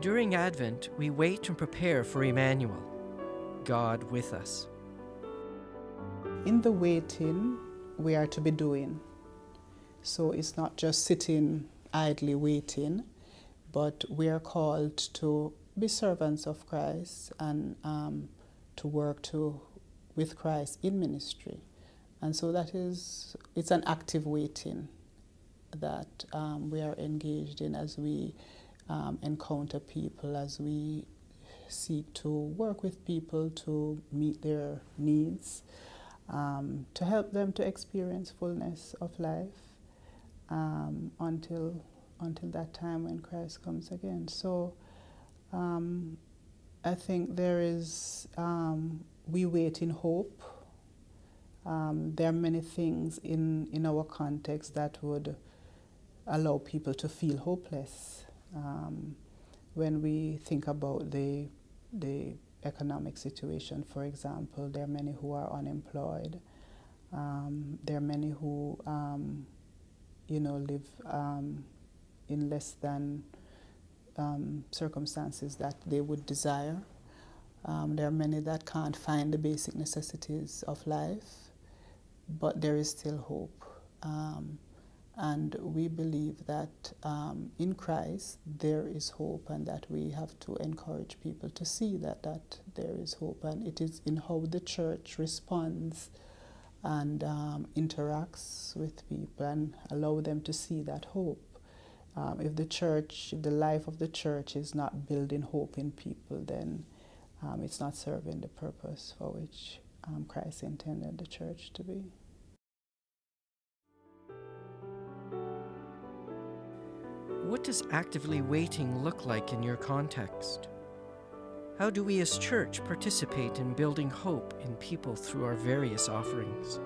During Advent, we wait and prepare for Emmanuel, God with us. In the waiting, we are to be doing. So it's not just sitting idly waiting, but we are called to be servants of Christ and um, to work to with Christ in ministry. And so that is, it's an active waiting that um, we are engaged in as we um, encounter people, as we seek to work with people to meet their needs, um, to help them to experience fullness of life um, until, until that time when Christ comes again. So um, I think there is, um, we wait in hope um, there are many things in, in our context that would allow people to feel hopeless. Um, when we think about the, the economic situation, for example, there are many who are unemployed. Um, there are many who, um, you know, live um, in less than um, circumstances that they would desire. there are many that can't find the basic necessities of life but there is still hope. Um, and we believe that um, in Christ there is hope and that we have to encourage people to see that, that there is hope. And it is in how the church responds and um, interacts with people and allow them to see that hope. Um, if the church, if the life of the church is not building hope in people, then um, it's not serving the purpose for which um, Christ intended the church to be. What does actively waiting look like in your context? How do we as church participate in building hope in people through our various offerings?